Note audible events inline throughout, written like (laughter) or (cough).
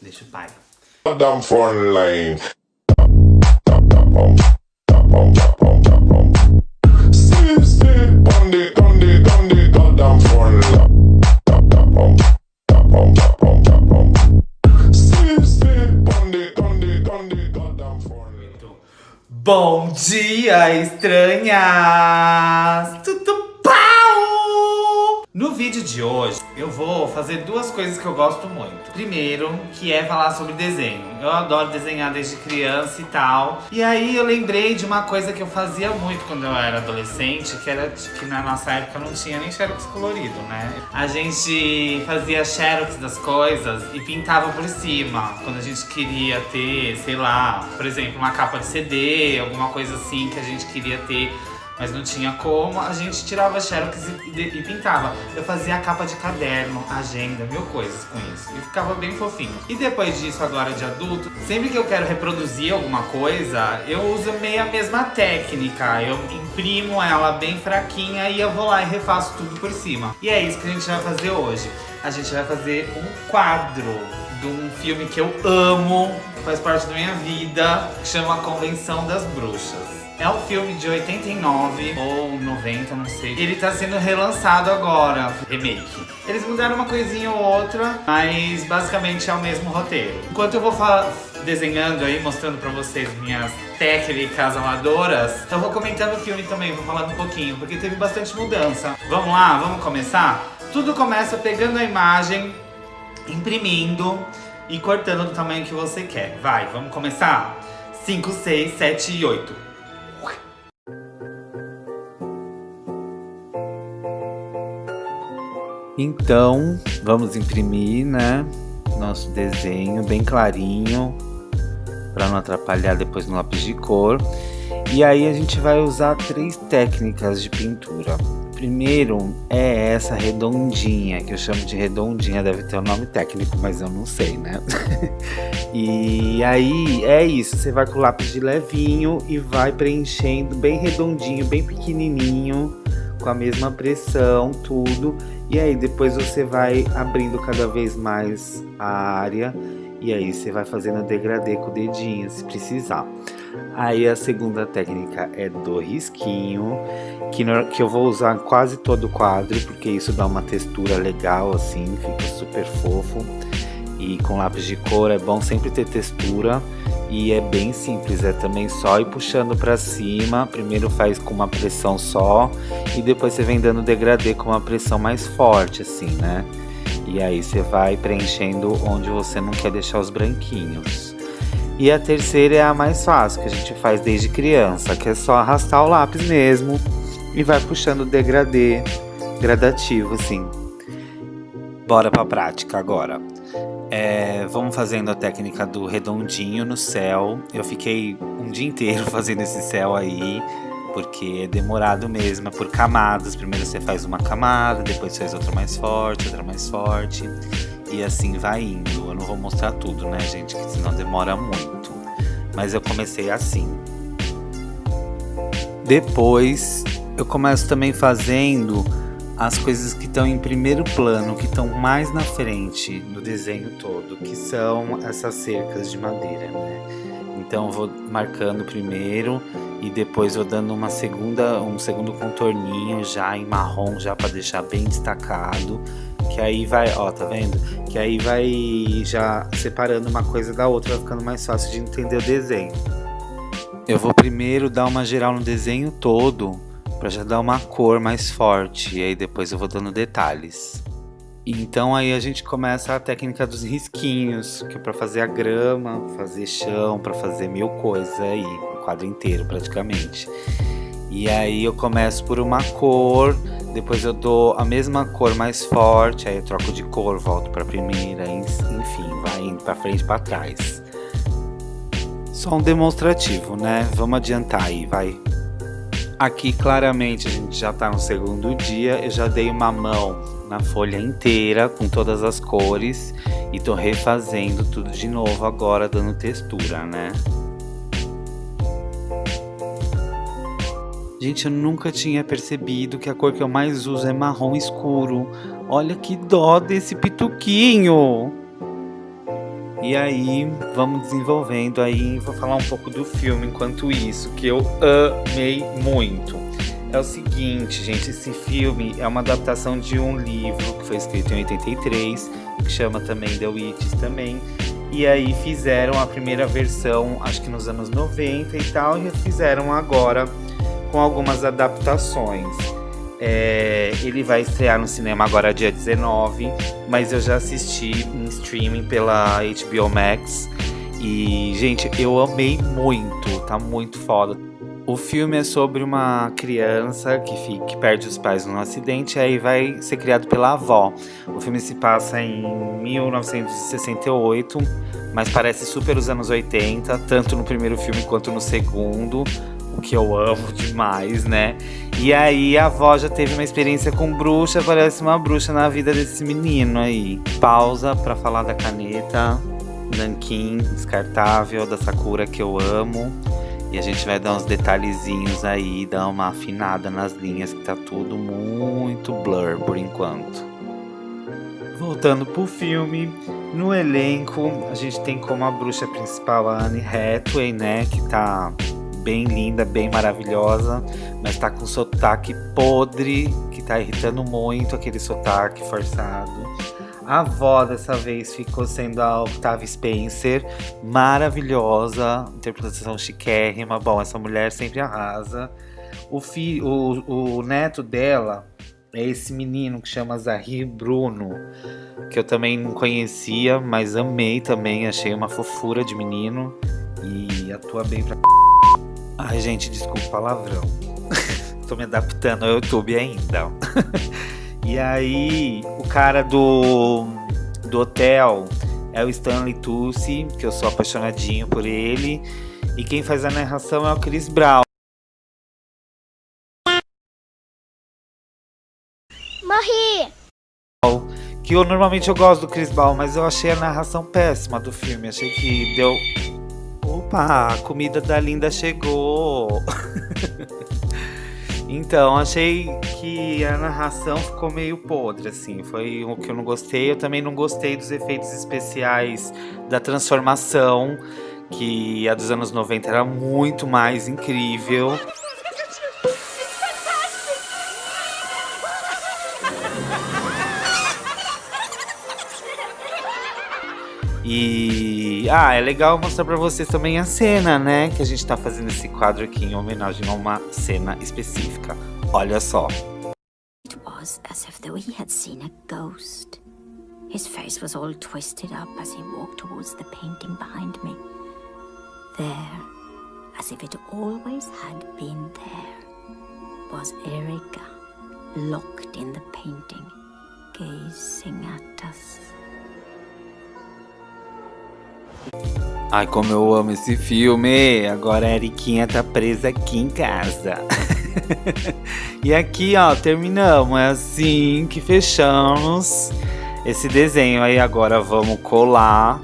Deixa o pai. Down front line. Bom dia, estranhas! Tudo! No vídeo de hoje, eu vou fazer duas coisas que eu gosto muito. Primeiro, que é falar sobre desenho. Eu adoro desenhar desde criança e tal. E aí eu lembrei de uma coisa que eu fazia muito quando eu era adolescente, que era que na nossa época não tinha nem xerox colorido, né? A gente fazia xerox das coisas e pintava por cima. Quando a gente queria ter, sei lá, por exemplo, uma capa de CD, alguma coisa assim que a gente queria ter mas não tinha como, a gente tirava xerox e, e, e, pintava. Eu fazia a capa de caderno, agenda, mil coisas com isso. E ficava bem fofinho. E depois disso, agora de adulto, sempre que eu quero reproduzir alguma coisa, eu uso meio a mesma técnica. Eu imprimo ela bem fraquinha e eu vou lá e refaço tudo por cima. E é isso que a gente vai fazer hoje. A gente vai fazer um quadro de um filme que eu amo, faz parte da minha vida, que chama Convenção das Bruxas. É um filme de 89 ou 90, não sei. Ele tá sendo relançado agora, remake. Eles mudaram uma coisinha ou outra, mas basicamente é o mesmo roteiro. Enquanto eu vou desenhando aí, mostrando pra vocês minhas técnicas amadoras, eu vou comentando o filme também, vou falar um pouquinho, porque teve bastante mudança. Vamos lá, vamos começar? Tudo começa pegando a imagem, imprimindo e cortando do tamanho que você quer. Vai, vamos começar? 5, 6, 7 e 8. Então, vamos imprimir, né, nosso desenho bem clarinho, para não atrapalhar depois no lápis de cor. E aí a gente vai usar três técnicas de pintura. Primeiro é essa redondinha, que eu chamo de redondinha, deve ter um nome técnico, mas eu não sei, né? (laughs) e aí é isso, você vai com o lápis de levinho e vai preenchendo bem redondinho, bem pequenininho, com a mesma pressão, tudo. E aí depois você vai abrindo cada vez mais a área e aí você vai fazendo degradê com o dedinho, se precisar. Aí a segunda técnica é do risquinho, que, no, que eu vou usar quase todo o quadro, porque isso dá uma textura legal assim, fica super fofo. E com lápis de cor é bom sempre ter textura e é bem simples, é também só ir puxando para cima, primeiro faz com uma pressão só e depois você vem dando degradê com uma pressão mais forte assim, né? E aí você vai preenchendo onde você não quer deixar os branquinhos. E a terceira é a mais fácil, que a gente faz desde criança, que é só arrastar o lápis mesmo e vai puxando o degradê gradativo assim. Bora pra prática agora. É, vamos fazendo a técnica do redondinho no céu. Eu fiquei um dia inteiro (laughs) fazendo esse céu aí, porque é demorado mesmo, é por camadas. Primeiro você faz uma camada, depois faz outra mais forte, outra mais forte. E assim vai indo. Eu não vou mostrar tudo, né, gente, que senão demora muito. Mas eu comecei assim. Depois eu começo também fazendo as coisas que estão em primeiro plano, que estão mais na frente do desenho todo, que são essas cercas de madeira, né? Então vou marcando primeiro e depois vou dando uma segunda, um segundo contorninho já em marrom, já para deixar bem destacado, que aí vai, ó, tá vendo? Que aí vai já separando uma coisa da outra, vai ficando mais fácil de entender o desenho. Eu vou primeiro dar uma geral no desenho todo, para já dar uma cor mais forte e aí depois eu vou dando detalhes. Então aí a gente começa a técnica dos risquinhos, que é para fazer a grama, fazer chão, para fazer mil coisas aí, o quadro inteiro praticamente. E aí eu começo por uma cor, depois eu dou a mesma cor mais forte, aí eu troco de cor, volto para a primeira, enfim, vai indo para frente e para trás. Só um demonstrativo, né? Vamos adiantar aí, vai. Aqui claramente a gente já está no segundo dia, eu já dei uma mão na folha inteira com todas as cores e tô refazendo tudo de novo agora dando textura, né? Gente, eu nunca tinha percebido que a cor que eu mais uso é marrom escuro. Olha que dó desse pituquinho! E aí, vamos desenvolvendo aí, vou falar um pouco do filme enquanto isso, que eu amei muito. É o seguinte, gente, esse filme é uma adaptação de um livro que foi escrito em 83, que chama também The Witches também. E aí fizeram a primeira versão, acho que nos anos 90 e tal, e fizeram agora com algumas adaptações. É, ele vai estrear no cinema agora dia 19, mas eu já assisti em streaming pela HBO Max. E, gente, eu amei muito, tá muito foda. O filme é sobre uma criança que, fica, que perde os pais num acidente e aí vai ser criado pela avó. O filme se passa em 1968, mas parece super os anos 80, tanto no primeiro filme quanto no segundo, que eu amo demais, né? E aí a avó já teve uma experiência com bruxa, parece uma bruxa na vida desse menino aí. Pausa para falar da caneta Nankin descartável da Sakura que eu amo. E a gente vai dar uns detalhezinhos aí, dar uma afinada nas linhas, que tá tudo muito blur por enquanto. Voltando pro filme, no elenco a gente tem como a bruxa principal a Anne Hathaway, né, que tá bem linda, bem maravilhosa, mas tá com sotaque podre, que tá irritando muito aquele sotaque forçado. A avó dessa vez ficou sendo a Octavia Spencer, maravilhosa, interpretação chiquérrima. Bom, essa mulher sempre arrasa. O, fi, o, o neto dela é esse menino que chama Zahir Bruno, que eu também não conhecia, mas amei também, achei uma fofura de menino e atua bem pra. Ai, gente, desculpa o palavrão. (laughs) Tô me adaptando ao YouTube ainda. (laughs) E aí, o cara do, do hotel é o Stanley Tucci, que eu sou apaixonadinho por ele. E quem faz a narração é o Chris Brown. Morri! Que eu normalmente eu gosto do Chris Brown, mas eu achei a narração péssima do filme. Achei que deu. Opa, a comida da Linda chegou! (laughs) Então, achei que a narração ficou meio podre, assim. Foi o que eu não gostei. Eu também não gostei dos efeitos especiais da transformação, que a dos anos 90 era muito mais incrível. E ah, é legal mostrar para vocês também a cena, né? Que a gente tá fazendo esse quadro aqui em homenagem a uma cena específica. Olha só. It was as if though he had seen a ghost. His face was all twisted up as he walked towards the painting behind me. There, as if it always had been there, was Erika, locked in the painting, gazing at us. Ai, como eu amo esse filme! Agora a Eriquinha tá presa aqui em casa. (laughs) e aqui, ó, terminamos. É assim que fechamos esse desenho. Aí agora vamos colar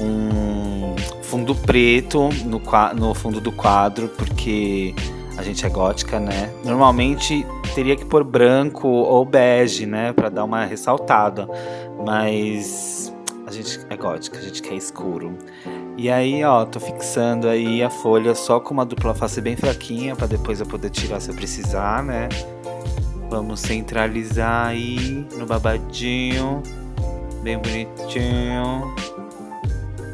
um fundo preto no, no fundo do quadro, porque a gente é gótica, né? Normalmente teria que pôr branco ou bege, né? Pra dar uma ressaltada. Mas a gente é gótica, a gente quer escuro. E aí, ó, tô fixando aí a folha só com uma dupla face bem fraquinha, para depois eu poder tirar se eu precisar, né? Vamos centralizar aí no babadinho, bem bonitinho.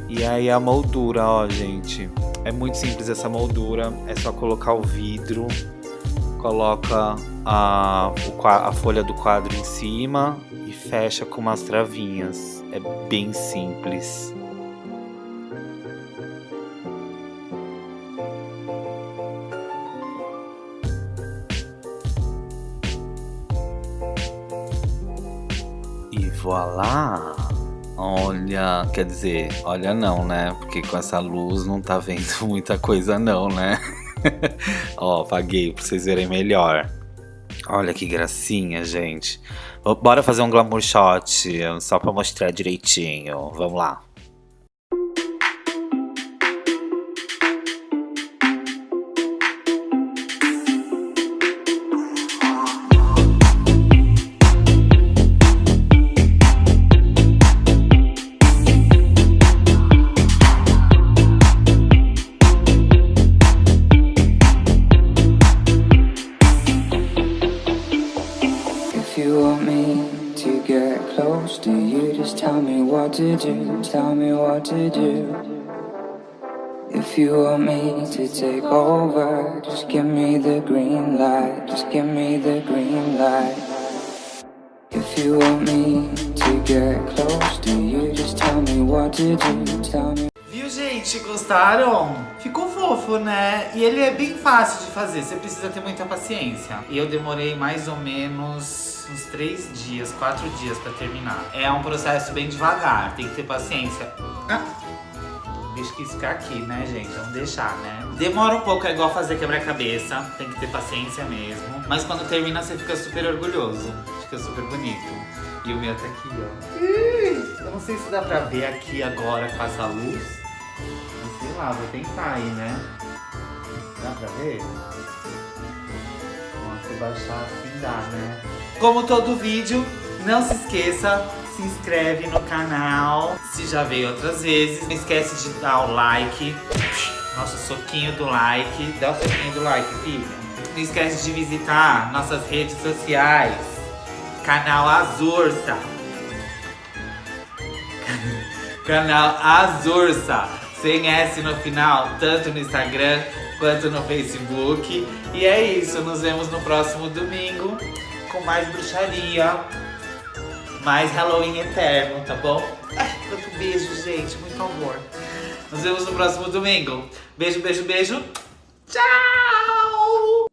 E aí a moldura, ó, gente. É muito simples essa moldura, é só colocar o vidro, coloca a, a folha do quadro em cima e fecha com umas travinhas. É bem simples. E voilá! Olha, quer dizer, olha não, né? Porque com essa luz não tá vendo (laughs) muita coisa não, né? (laughs) Ó, apaguei pra vocês verem melhor. Olha que gracinha, gente. Bora fazer um glamour shot só pra mostrar direitinho. Vamos lá. Get close to you, just tell me what to do, tell me what to do. If you want me to take over, just give me the green light, just give me the green light. If you want me to get close to you, just tell me what to do, tell me. Gente? Gostaram? Ficou fofo, né? E ele é bem fácil de fazer, você precisa ter muita paciência. E eu demorei mais ou menos uns três dias, quatro dias pra terminar. É um processo bem devagar, tem que ter paciência. Ah, bicho quis ficar aqui, né, gente? Vamos deixar, né? Demora um pouco, é igual fazer quebra-cabeça, tem que ter paciência mesmo. Mas quando termina, você fica super orgulhoso, fica super bonito. E o meu tá aqui, ó. Eu não sei se dá pra ver aqui agora com essa luz. Lá, vou tentar aí, né? Dá pra ver? Se baixar assim dá, né? Como todo vídeo, não se esqueça, se inscreve no canal. Se já veio outras vezes, não esquece de dar o like. Nosso soquinho do like. Dá o soquinho do like, filha. Não esquece de visitar nossas redes sociais. Canal Azursa. (laughs) Canal Azursa. Sem S no final, tanto no Instagram quanto no Facebook. E é isso, nos vemos no próximo domingo com mais bruxaria. Mais Halloween eterno, tá bom? Ai, quanto beijo, gente. Muito amor. Nos vemos no próximo domingo. Beijo, beijo, beijo. Tchau!